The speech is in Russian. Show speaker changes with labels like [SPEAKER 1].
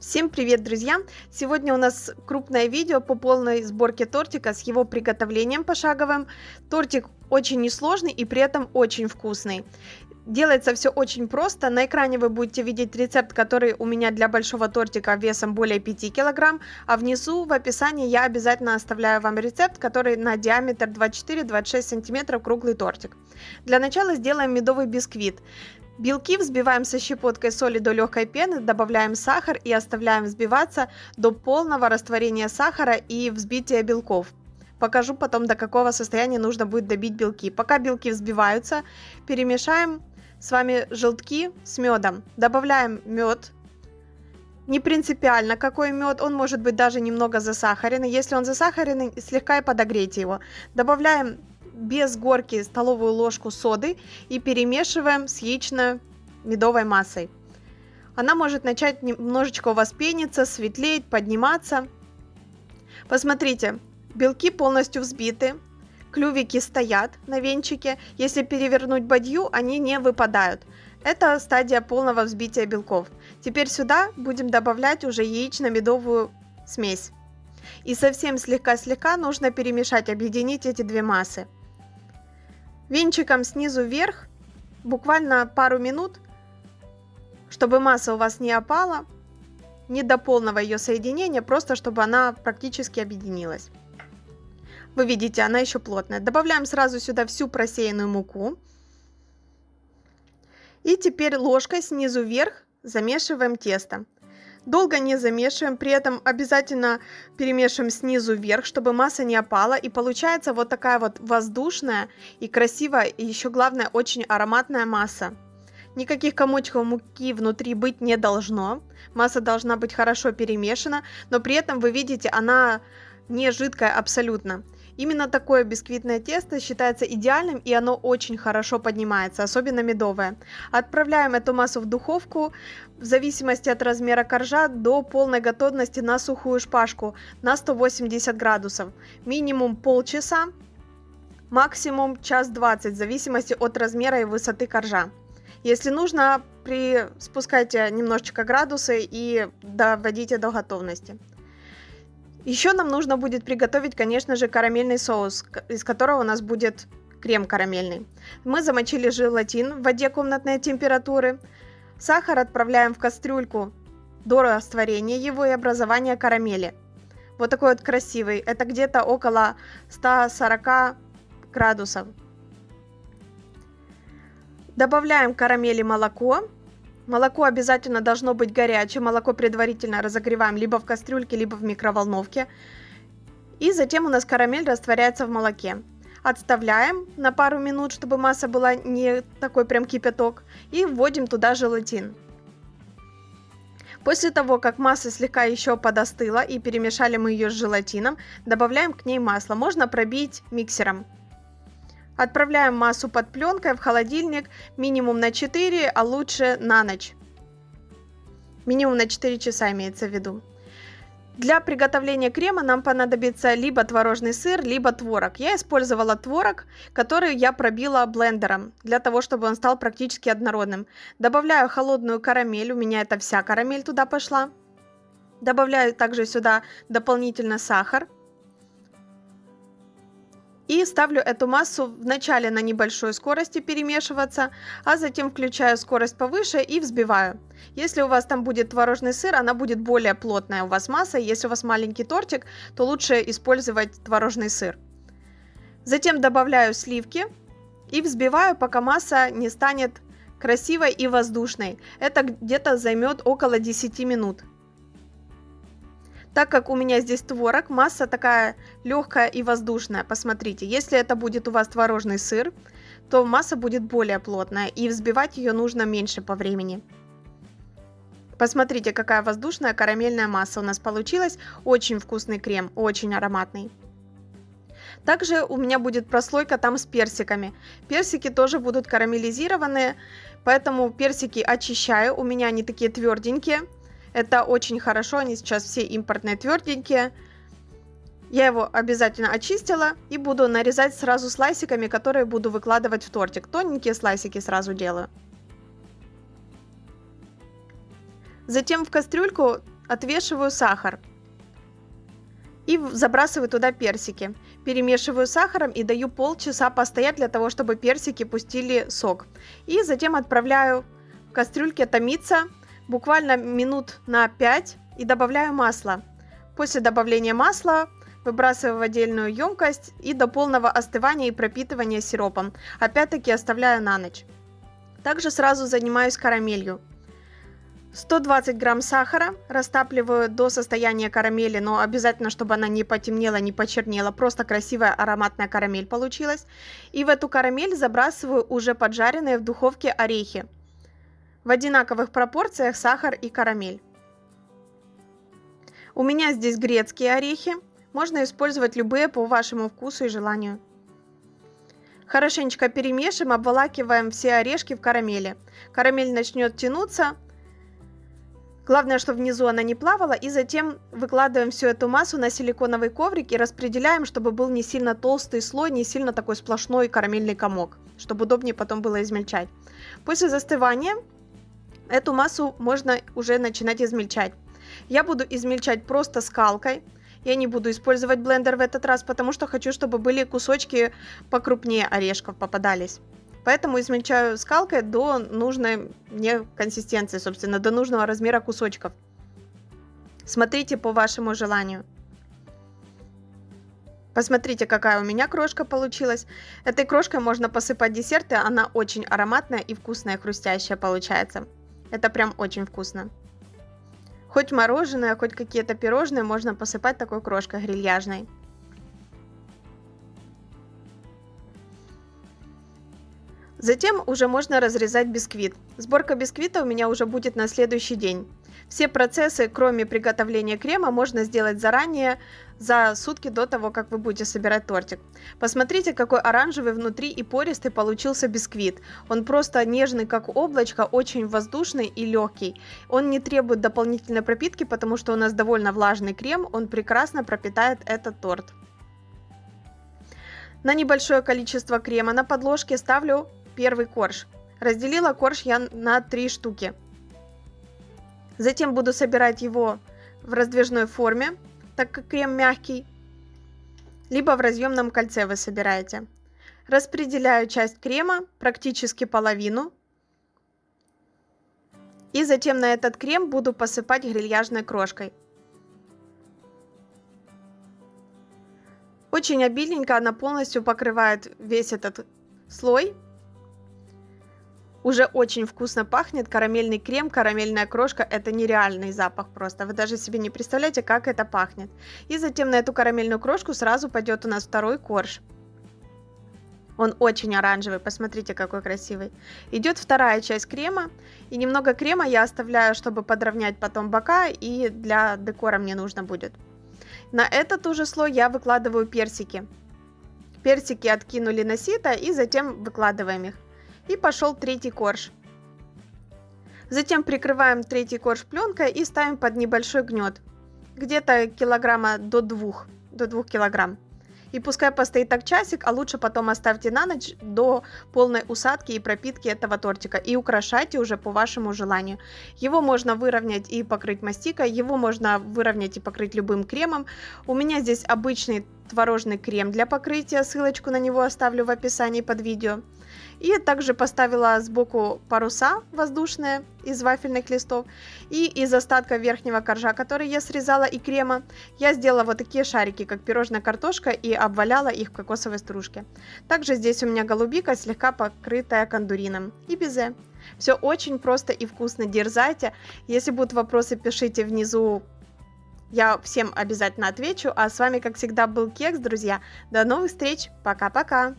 [SPEAKER 1] Всем привет, друзья! Сегодня у нас крупное видео по полной сборке тортика с его приготовлением пошаговым. Тортик очень несложный и при этом очень вкусный. Делается все очень просто. На экране вы будете видеть рецепт, который у меня для большого тортика весом более 5 кг, а внизу в описании я обязательно оставляю вам рецепт, который на диаметр 24-26 см круглый тортик. Для начала сделаем медовый бисквит. Белки взбиваем со щепоткой соли до легкой пены, добавляем сахар и оставляем взбиваться до полного растворения сахара и взбития белков. Покажу потом, до какого состояния нужно будет добить белки. Пока белки взбиваются, перемешаем с вами желтки с медом. Добавляем мед. Не принципиально, какой мед, он может быть даже немного засахаренный. Если он засахаренный, слегка и подогрейте его. Добавляем без горки столовую ложку соды и перемешиваем с яично-медовой массой. Она может начать немножечко у вас пениться, светлеть, подниматься. Посмотрите, белки полностью взбиты, клювики стоят на венчике. Если перевернуть бадью, они не выпадают. Это стадия полного взбития белков. Теперь сюда будем добавлять уже яично-медовую смесь. И совсем слегка-слегка нужно перемешать, объединить эти две массы. Венчиком снизу вверх, буквально пару минут, чтобы масса у вас не опала, не до полного ее соединения, просто чтобы она практически объединилась. Вы видите, она еще плотная. Добавляем сразу сюда всю просеянную муку. И теперь ложкой снизу вверх замешиваем тесто. Долго не замешиваем, при этом обязательно перемешиваем снизу вверх, чтобы масса не опала. И получается вот такая вот воздушная и красивая, и еще главное, очень ароматная масса. Никаких комочков муки внутри быть не должно. Масса должна быть хорошо перемешана, но при этом вы видите, она не жидкая абсолютно. Именно такое бисквитное тесто считается идеальным и оно очень хорошо поднимается, особенно медовое. Отправляем эту массу в духовку в зависимости от размера коржа до полной готовности на сухую шпажку на 180 градусов. Минимум полчаса, максимум час 20 в зависимости от размера и высоты коржа. Если нужно, при... спускайте немножечко градусы и доводите до готовности. Еще нам нужно будет приготовить, конечно же, карамельный соус, из которого у нас будет крем карамельный. Мы замочили желатин в воде комнатной температуры. Сахар отправляем в кастрюльку до растворения его и образования карамели. Вот такой вот красивый. Это где-то около 140 градусов. Добавляем карамели молоко Молоко обязательно должно быть горячее. Молоко предварительно разогреваем либо в кастрюльке, либо в микроволновке. И затем у нас карамель растворяется в молоке. Отставляем на пару минут, чтобы масса была не такой прям кипяток. И вводим туда желатин. После того, как масса слегка еще подостыла и перемешали мы ее с желатином, добавляем к ней масло. Можно пробить миксером. Отправляем массу под пленкой в холодильник минимум на 4, а лучше на ночь. Минимум на 4 часа имеется в виду. Для приготовления крема нам понадобится либо творожный сыр, либо творог. Я использовала творог, который я пробила блендером, для того, чтобы он стал практически однородным. Добавляю холодную карамель, у меня это вся карамель туда пошла. Добавляю также сюда дополнительно сахар. И ставлю эту массу вначале на небольшой скорости перемешиваться, а затем включаю скорость повыше и взбиваю. Если у вас там будет творожный сыр, она будет более плотная у вас масса. Если у вас маленький тортик, то лучше использовать творожный сыр. Затем добавляю сливки и взбиваю, пока масса не станет красивой и воздушной. Это где-то займет около 10 минут. Так как у меня здесь творог, масса такая легкая и воздушная. Посмотрите, если это будет у вас творожный сыр, то масса будет более плотная и взбивать ее нужно меньше по времени. Посмотрите, какая воздушная карамельная масса у нас получилась. Очень вкусный крем, очень ароматный. Также у меня будет прослойка там с персиками. Персики тоже будут карамелизированные, поэтому персики очищаю. У меня они такие тверденькие. Это очень хорошо, они сейчас все импортные тверденькие. Я его обязательно очистила и буду нарезать сразу слайсиками, которые буду выкладывать в тортик. Тоненькие слайсики сразу делаю. Затем в кастрюльку отвешиваю сахар и забрасываю туда персики. Перемешиваю сахаром и даю полчаса постоять для того, чтобы персики пустили сок. И затем отправляю в кастрюльке томиться буквально минут на 5 и добавляю масло. После добавления масла выбрасываю в отдельную емкость и до полного остывания и пропитывания сиропом. Опять-таки оставляю на ночь. Также сразу занимаюсь карамелью. 120 грамм сахара растапливаю до состояния карамели, но обязательно, чтобы она не потемнела, не почернела. Просто красивая ароматная карамель получилась. И в эту карамель забрасываю уже поджаренные в духовке орехи. В одинаковых пропорциях сахар и карамель. У меня здесь грецкие орехи. Можно использовать любые по вашему вкусу и желанию. Хорошенечко перемешиваем, обволакиваем все орешки в карамели. Карамель начнет тянуться. Главное, чтобы внизу она не плавала. И затем выкладываем всю эту массу на силиконовый коврик и распределяем, чтобы был не сильно толстый слой, не сильно такой сплошной карамельный комок, чтобы удобнее потом было измельчать. После застывания эту массу можно уже начинать измельчать. Я буду измельчать просто скалкой. Я не буду использовать блендер в этот раз, потому что хочу, чтобы были кусочки покрупнее орешков попадались. Поэтому измельчаю скалкой до нужной мне консистенции, собственно, до нужного размера кусочков. Смотрите по вашему желанию. Посмотрите, какая у меня крошка получилась. Этой крошкой можно посыпать десерты, она очень ароматная и вкусная, хрустящая получается. Это прям очень вкусно. Хоть мороженое, хоть какие-то пирожные можно посыпать такой крошкой грильяжной. Затем уже можно разрезать бисквит. Сборка бисквита у меня уже будет на следующий день. Все процессы, кроме приготовления крема, можно сделать заранее, за сутки до того, как вы будете собирать тортик. Посмотрите, какой оранжевый внутри и пористый получился бисквит. Он просто нежный, как облачко, очень воздушный и легкий. Он не требует дополнительной пропитки, потому что у нас довольно влажный крем, он прекрасно пропитает этот торт. На небольшое количество крема на подложке ставлю первый корж. Разделила корж я на три штуки. Затем буду собирать его в раздвижной форме, так как крем мягкий, либо в разъемном кольце вы собираете. Распределяю часть крема, практически половину. И затем на этот крем буду посыпать грильяжной крошкой. Очень обильненько она полностью покрывает весь этот слой уже очень вкусно пахнет, карамельный крем, карамельная крошка, это нереальный запах просто, вы даже себе не представляете, как это пахнет. И затем на эту карамельную крошку сразу пойдет у нас второй корж. Он очень оранжевый, посмотрите, какой красивый. Идет вторая часть крема, и немного крема я оставляю, чтобы подровнять потом бока, и для декора мне нужно будет. На этот уже слой я выкладываю персики. Персики откинули на сито, и затем выкладываем их. И пошел третий корж. Затем прикрываем третий корж пленкой и ставим под небольшой гнет. Где-то килограмма до двух, до двух килограмм. И пускай постоит так часик, а лучше потом оставьте на ночь до полной усадки и пропитки этого тортика. И украшайте уже по вашему желанию. Его можно выровнять и покрыть мастикой, его можно выровнять и покрыть любым кремом. У меня здесь обычный творожный крем для покрытия, ссылочку на него оставлю в описании под видео. И также поставила сбоку паруса воздушные из вафельных листов. И из остатка верхнего коржа, который я срезала, и крема, я сделала вот такие шарики, как пирожная картошка, и обваляла их в кокосовой стружке. Также здесь у меня голубика, слегка покрытая кондурином. И безе. Все очень просто и вкусно. Дерзайте. Если будут вопросы, пишите внизу я всем обязательно отвечу. А с вами, как всегда, был Кекс, друзья. До новых встреч. Пока-пока.